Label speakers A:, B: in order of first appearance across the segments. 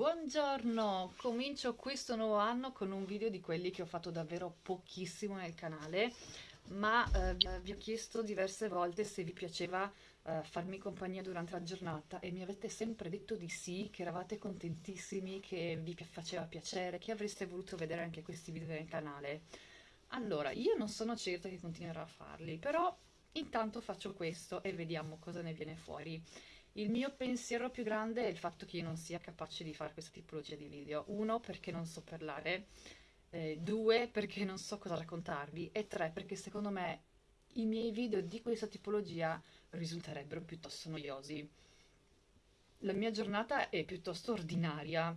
A: Buongiorno, comincio questo nuovo anno con un video di quelli che ho fatto davvero pochissimo nel canale, ma eh, vi ho chiesto diverse volte se vi piaceva eh, farmi compagnia durante la giornata e mi avete sempre detto di sì, che eravate contentissimi, che vi faceva piacere, che avreste voluto vedere anche questi video nel canale. Allora, io non sono certa che continuerò a farli, però intanto faccio questo e vediamo cosa ne viene fuori. Il mio pensiero più grande è il fatto che io non sia capace di fare questa tipologia di video. Uno, perché non so parlare, eh, due, perché non so cosa raccontarvi, e tre, perché secondo me i miei video di questa tipologia risulterebbero piuttosto noiosi. La mia giornata è piuttosto ordinaria,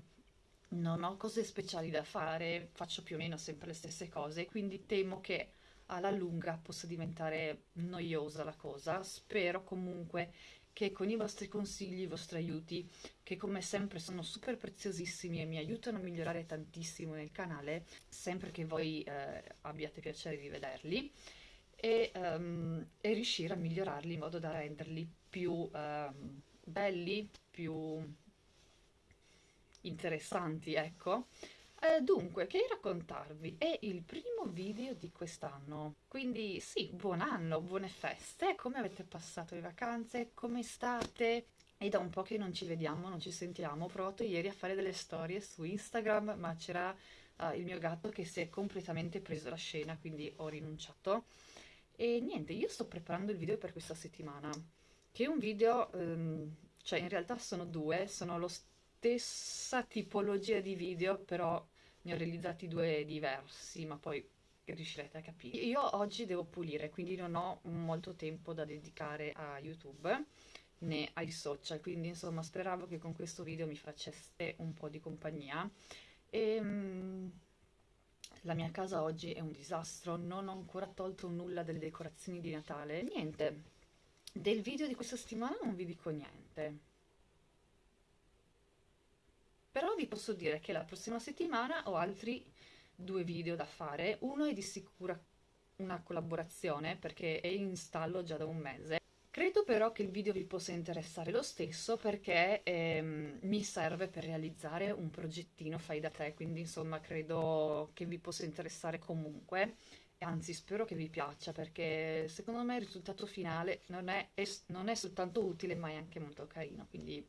A: non ho cose speciali da fare, faccio più o meno sempre le stesse cose, quindi temo che alla lunga possa diventare noiosa la cosa. Spero comunque che con i vostri consigli, i vostri aiuti, che come sempre sono super preziosissimi e mi aiutano a migliorare tantissimo nel canale, sempre che voi eh, abbiate piacere di vederli, e, um, e, riuscire a migliorarli in modo da renderli più um, belli, più interessanti, ecco. Eh, dunque, che raccontarvi? È il primo video di quest'anno, quindi sì, buon anno, buone feste, come avete passato le vacanze, come state? È da un po' che non ci vediamo, non ci sentiamo, ho provato ieri a fare delle storie su Instagram, ma c'era uh, il mio gatto che si è completamente preso la scena, quindi ho rinunciato. E niente, io sto preparando il video per questa settimana, che è un video, um, cioè in realtà sono due, sono lo stessa tipologia di video, però ne ho realizzati due diversi, ma poi riuscirete a capire. Io oggi devo pulire, quindi non ho molto tempo da dedicare a YouTube né ai social, quindi insomma speravo che con questo video mi faceste un po' di compagnia. E, um, la mia casa oggi è un disastro, non ho ancora tolto nulla delle decorazioni di Natale. Niente, del video di questa settimana non vi dico niente però vi posso dire che la prossima settimana ho altri due video da fare, uno è di sicura una collaborazione perché è in stallo già da un mese. Credo però che il video vi possa interessare lo stesso perché ehm, mi serve per realizzare un progettino fai da te, quindi insomma credo che vi possa interessare comunque. Anzi spero che vi piaccia perché secondo me il risultato finale non è, non è soltanto utile ma è anche molto carino, quindi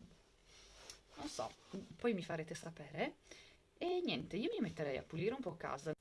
A: non so, poi mi farete sapere. E niente, io mi metterei a pulire un po' casa.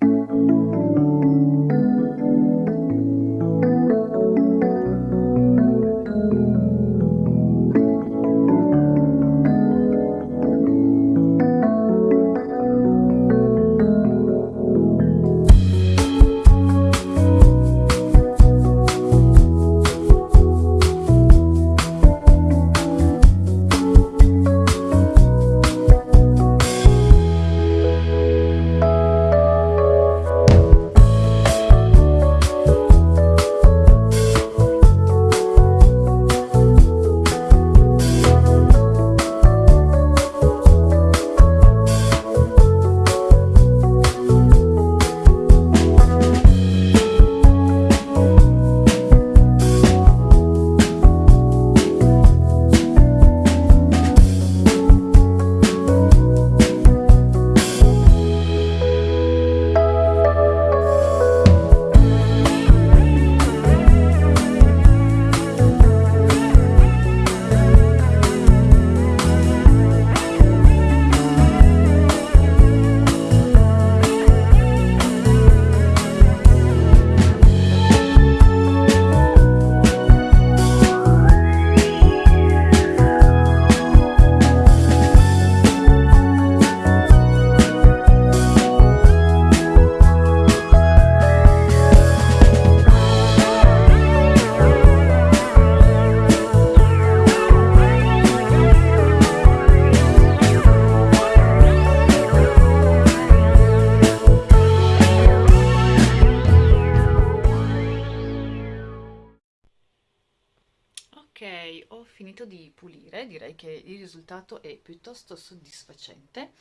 A: Ho finito di pulire, direi che il risultato è piuttosto soddisfacente.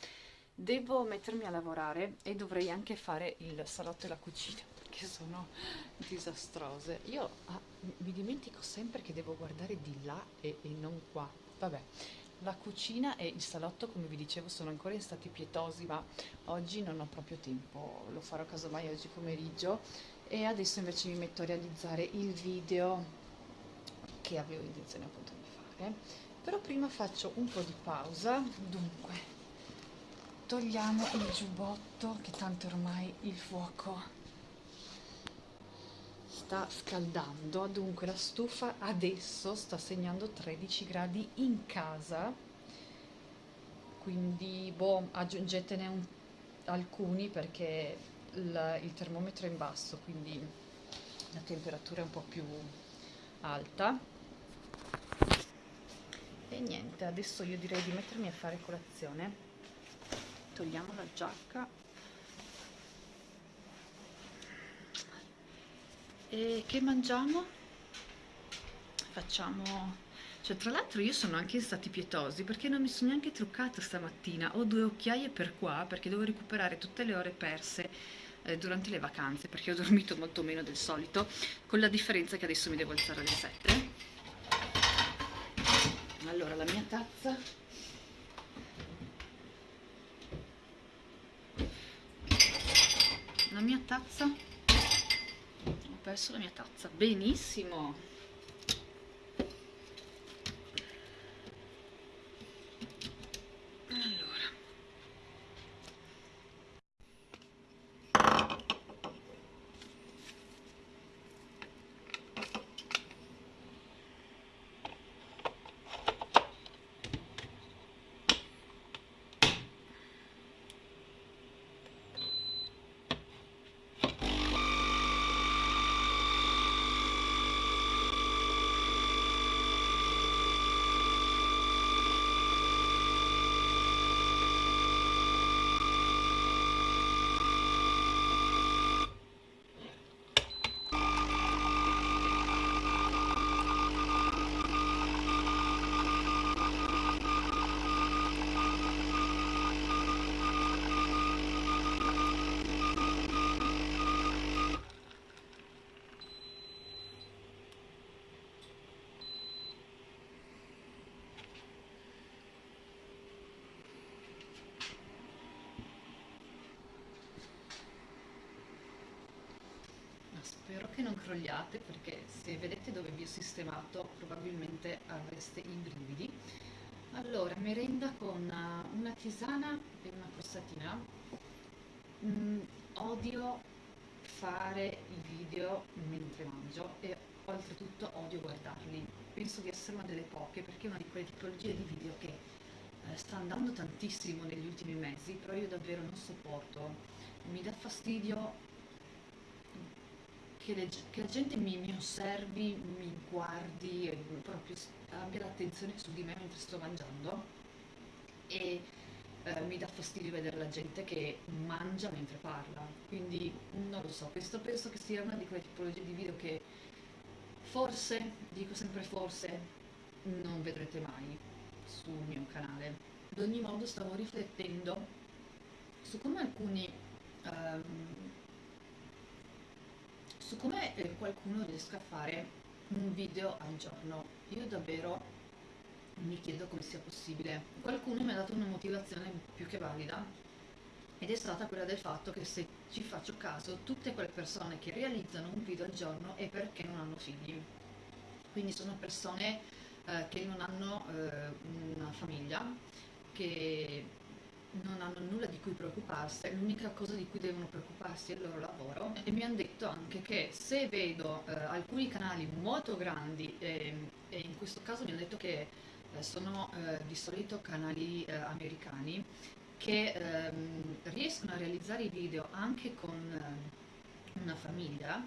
A: Devo mettermi a lavorare e dovrei anche fare il salotto e la cucina perché sono disastrose. Io ah, mi dimentico sempre che devo guardare di là e, e non qua. Vabbè, la cucina e il salotto, come vi dicevo, sono ancora in stati pietosi, ma oggi non ho proprio tempo, lo farò casomai oggi pomeriggio. E adesso invece mi metto a realizzare il video che avevo intenzione appunto di fare. Però prima faccio un po' di pausa, dunque togliamo il giubbotto che tanto ormai il fuoco sta scaldando. Dunque la stufa adesso sta segnando 13 gradi in casa. Quindi boh, aggiungetene un, alcuni perché il, il termometro è in basso quindi la temperatura è un po' più alta e niente adesso io direi di mettermi a fare colazione togliamo la giacca E che mangiamo? Facciamo... Cioè, tra l'altro io sono anche in stati pietosi perché non mi sono neanche truccata stamattina. Ho due occhiaie per qua perché devo recuperare tutte le ore perse eh, durante le vacanze perché ho dormito molto meno del solito, con la differenza che adesso mi devo alzare alle 7. Allora, la mia tazza. La mia tazza. Perso la mia tazza. Benissimo spero che non crogliate perché se vedete dove vi ho sistemato probabilmente avreste i brividi. Allora merenda con eh, una tisana e una crostatina mm, odio fare i video mentre mangio e oltretutto odio guardarli. Penso di essere una delle poche perché è una di quelle tipologie di video che eh, sta andando tantissimo negli ultimi mesi però io davvero non sopporto. Mi dà fastidio che, le, che la gente mi, mi, osservi, mi guardi, proprio abbia l'attenzione su di me mentre sto mangiando e eh, mi dà fastidio vedere la gente che mangia mentre parla, quindi non lo so, questo penso che sia una di quelle tipologie di video che forse, dico sempre forse, non vedrete mai sul mio canale. Ad ogni modo stavo riflettendo su come alcuni um, su come qualcuno riesca a fare un video al giorno. Io davvero mi chiedo come sia possibile. Qualcuno mi ha dato una motivazione più che valida ed è stata quella del fatto che se ci faccio caso tutte quelle persone che realizzano un video al giorno è perché non hanno figli. Quindi sono persone eh, che non hanno eh, una famiglia, che non hanno nulla di cui preoccuparsi, l'unica cosa di cui devono preoccuparsi è il loro lavoro. E mi hanno detto anche che se vedo eh, alcuni canali molto grandi eh, e in questo caso mi hanno detto che eh, sono eh, di solito canali eh, americani che ehm, riescono a realizzare i video anche con eh, una famiglia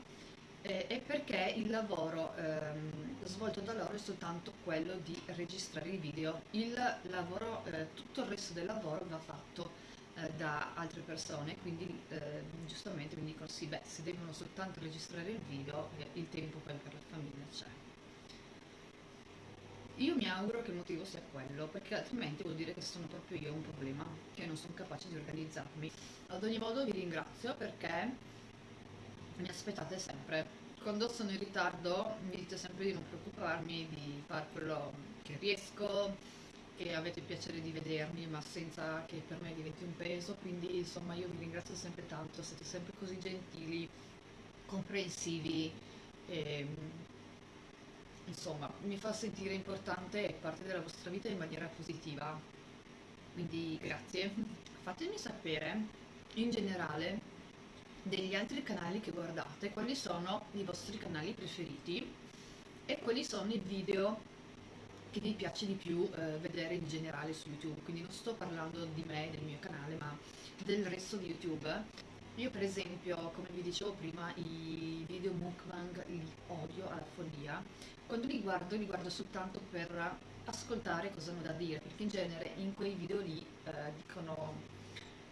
A: è perché il lavoro ehm, svolto da loro è soltanto quello di registrare i video, il lavoro, eh, tutto il resto del lavoro va fatto eh, da altre persone, quindi eh, giustamente mi dicono sì, beh, se devono soltanto registrare il video, eh, il tempo poi per la famiglia c'è. Io mi auguro che il motivo sia quello, perché altrimenti vuol dire che sono proprio io un problema, che non sono capace di organizzarmi. Ad ogni modo vi ringrazio perché mi aspettate sempre. Quando sono in ritardo mi dite sempre di non preoccuparmi, di fare quello che riesco, che avete piacere di vedermi, ma senza che per me diventi un peso, quindi insomma io vi ringrazio sempre tanto, siete sempre così gentili, comprensivi e insomma mi fa sentire importante e parte della vostra vita in maniera positiva. Quindi grazie. Fatemi sapere in generale degli altri canali che guardate, quali sono i vostri canali preferiti e quali sono i video che vi piace di più eh, vedere in generale su YouTube, quindi non sto parlando di me, del mio canale, ma del resto di YouTube. Io per esempio, come vi dicevo prima, i video mukbang li odio alla follia. Quando li guardo, li guardo soltanto per ascoltare cosa hanno da dire, perché in genere in quei video lì eh, dicono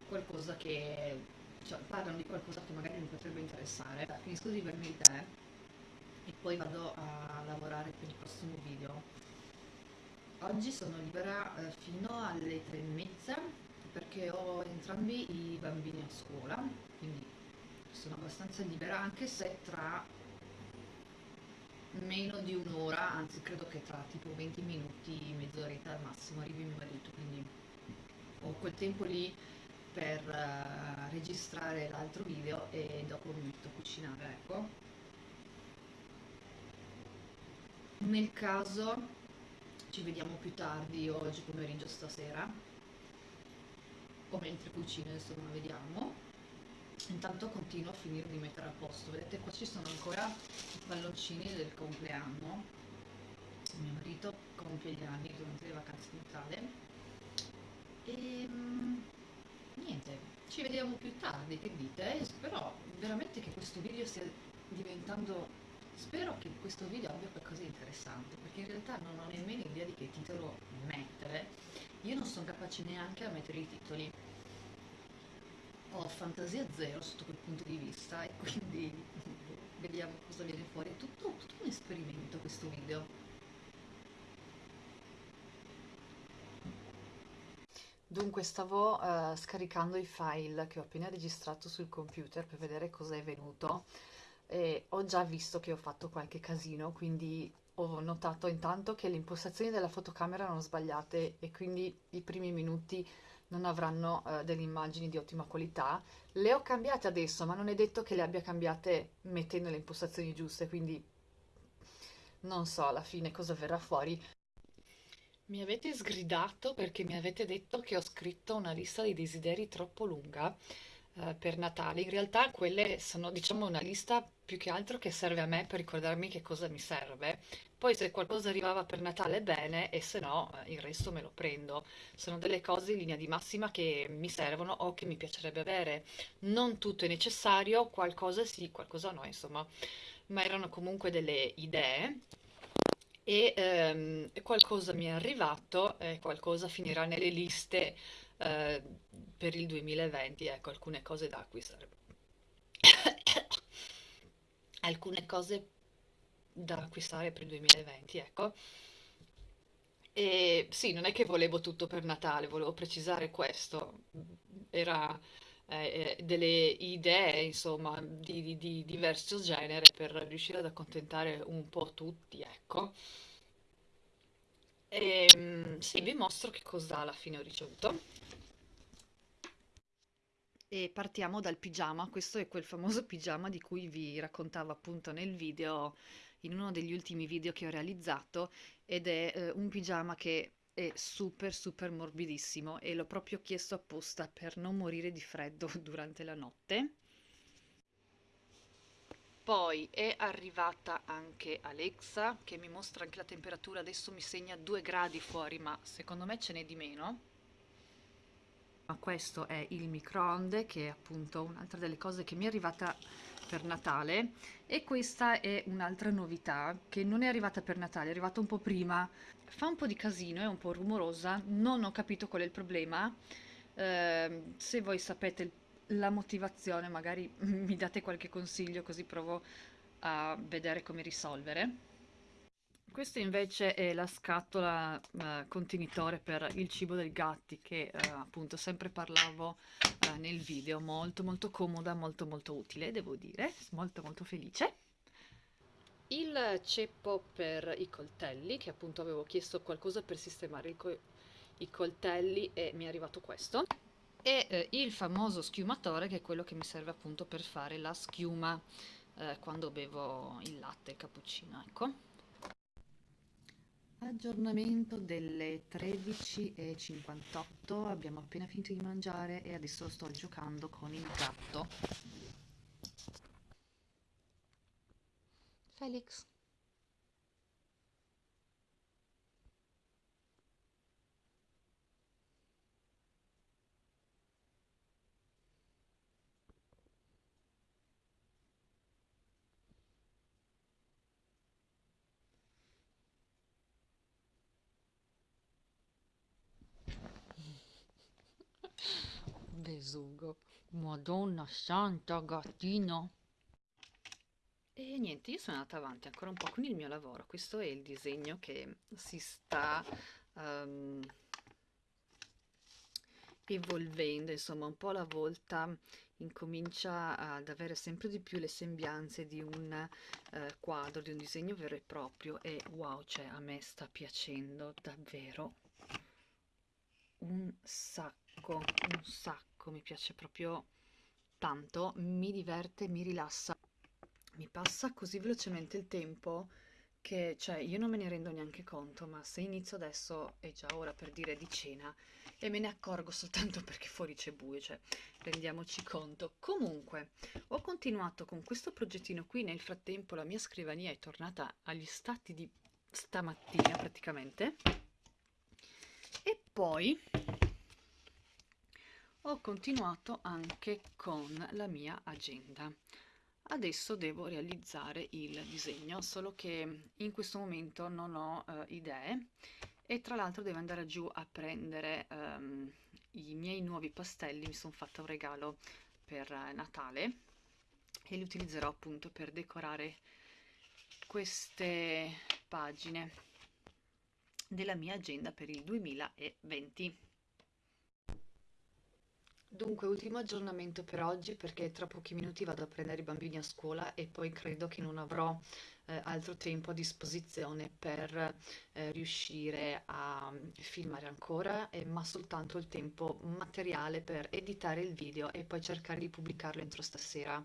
A: qualcosa che, cioè parlano di qualcosa che magari mi potrebbe interessare. Finisco di bermi il tè e poi vado a lavorare per il prossimo video. Oggi sono libera eh, fino alle tre e mezza perché ho entrambi i bambini a scuola, quindi sono abbastanza libera anche se tra meno di un'ora, anzi credo che tra tipo 20 minuti, mezz'oretta al massimo arrivi mio marito, quindi ho quel tempo lì per uh, registrare l'altro video e dopo mi metto a cucinare, ecco. Nel caso ci vediamo più tardi oggi pomeriggio stasera o mentre cucino insomma vediamo. Intanto continuo a finire di mettere a posto. Vedete qua ci sono ancora i palloncini del compleanno. Mio marito compie gli anni durante le vacanze di Natale. E mm, niente ci vediamo più tardi che dite e spero veramente che questo video stia diventando Spero che questo video abbia qualcosa di interessante, perché in realtà non ho nemmeno idea di che titolo mettere. Io non sono capace neanche a mettere i titoli. Ho fantasia zero sotto quel punto di vista e quindi vediamo cosa viene fuori. È tutto, tutto un esperimento questo video. Dunque stavo uh, scaricando i file che ho appena registrato sul computer per vedere cosa è venuto e ho già visto che ho fatto qualche casino, quindi ho notato intanto che le impostazioni della fotocamera erano sbagliate e quindi i primi minuti non avranno uh, delle immagini di ottima qualità. Le ho cambiate adesso, ma non è detto che le abbia cambiate mettendo le impostazioni giuste, quindi non so alla fine cosa verrà fuori. Mi avete sgridato perché mi avete detto che ho scritto una lista di desideri troppo lunga eh, per Natale. In realtà quelle sono, diciamo, una lista più che altro che serve a me per ricordarmi che cosa mi serve. Poi se qualcosa arrivava per Natale bene e se no eh, il resto me lo prendo. Sono delle cose in linea di massima che mi servono o che mi piacerebbe avere. Non tutto è necessario, qualcosa sì, qualcosa no, insomma. Ma erano comunque delle idee e ehm, qualcosa mi è arrivato e qualcosa finirà nelle liste eh, per il 2020, ecco, alcune cose da acquistare. alcune cose da acquistare per il 2020, ecco. E sì, non è che volevo tutto per Natale, volevo precisare questo. Era eh, eh delle idee, insomma, di, di, di diverso genere per riuscire ad accontentare un po' tutti, ecco. E mm, sì, vi mostro che cosa alla fine ho ricevuto. E partiamo dal pigiama, questo è quel famoso pigiama di cui vi raccontavo appunto nel video, in uno degli ultimi video che ho realizzato, ed è eh, un pigiama che è super super morbidissimo e l'ho proprio chiesto apposta per non morire di freddo durante la notte. Poi è arrivata anche Alexa che mi mostra anche la temperatura, adesso mi segna 2 gradi fuori ma secondo me ce n'è di meno. Questo è il microonde che è appunto un'altra delle cose che mi è arrivata per Natale. E questa è un'altra novità che non è arrivata per Natale, è arrivata un po' prima fa un po' di casino, è un po' rumorosa non ho capito qual è il problema. Eh, se voi sapete la motivazione magari mi date qualche consiglio così provo a vedere come risolvere. Questa invece è la scatola eh, contenitore per il cibo dei gatti che eh, appunto sempre parlavo eh, nel video, molto molto comoda, molto molto utile devo dire, molto molto felice. Il ceppo per i coltelli, che appunto avevo chiesto qualcosa per sistemare co i coltelli e mi è arrivato questo e eh, il famoso schiumatore che è quello che mi serve appunto per fare la schiuma eh, quando bevo il latte, il cappuccino, ecco. Aggiornamento delle 13.58, abbiamo appena finito di mangiare e adesso sto giocando con il gatto. Félix. Besugo. Madonna Santa Gatina. E niente, io sono andata avanti ancora un po' con il mio lavoro. Questo è il disegno che si sta um, evolvendo, insomma, un po' alla volta incomincia ad avere sempre di più le sembianze di un eh, quadro, di un disegno vero e proprio e wow, cioè a me sta piacendo davvero un sacco, un sacco, mi piace proprio tanto, mi diverte, mi rilassa mi passa così velocemente il tempo che, cioè, io non me ne rendo neanche conto, ma se inizio adesso è già ora per dire di cena e me ne accorgo soltanto perché fuori c'è buio, cioè, rendiamoci conto. Comunque, ho continuato con questo progettino qui, nel frattempo la mia scrivania è tornata agli stati di stamattina praticamente, e poi ho continuato anche con la mia agenda. Adesso devo realizzare il disegno, solo che in questo momento non ho uh, idee e tra l'altro devo andare giù a prendere um, i miei nuovi pastelli, mi sono fatta un regalo per Natale e li utilizzerò appunto per decorare queste pagine della mia agenda per il 2020. Dunque, ultimo aggiornamento per oggi perché tra pochi minuti vado a prendere i bambini a scuola e poi credo che non avrò eh, altro tempo a disposizione per eh, riuscire a filmare ancora, eh, ma soltanto il tempo materiale per editare il video e poi cercare di pubblicarlo entro stasera.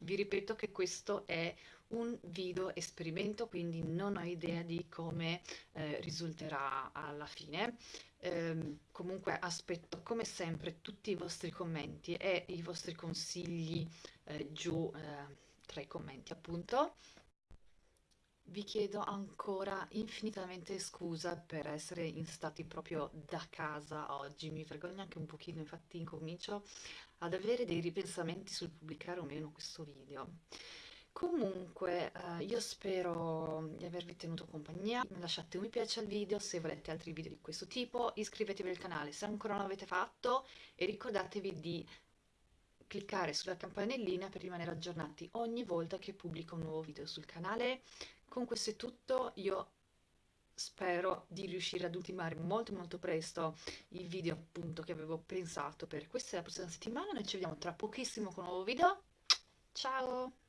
A: Vi ripeto che questo è un video esperimento, quindi non ho idea di come eh, risulterà alla fine. Eh, comunque aspetto come sempre tutti i vostri commenti e i vostri consigli eh, giù eh, tra i commenti appunto. Vi chiedo ancora infinitamente scusa per essere in stati proprio da casa oggi, mi vergogno anche un pochino, infatti incomincio ad avere dei ripensamenti sul pubblicare o meno questo video. Comunque, eh, io spero di avervi tenuto compagnia, lasciate un mi piace al video se volete altri video di questo tipo, iscrivetevi al canale se ancora non l'avete fatto e ricordatevi di cliccare sulla campanellina per rimanere aggiornati ogni volta che pubblico un nuovo video sul canale. Con questo è tutto, io spero di riuscire ad ultimare molto molto presto il video appunto che avevo pensato per questa e la prossima settimana, noi ci vediamo tra pochissimo con un nuovo video, ciao!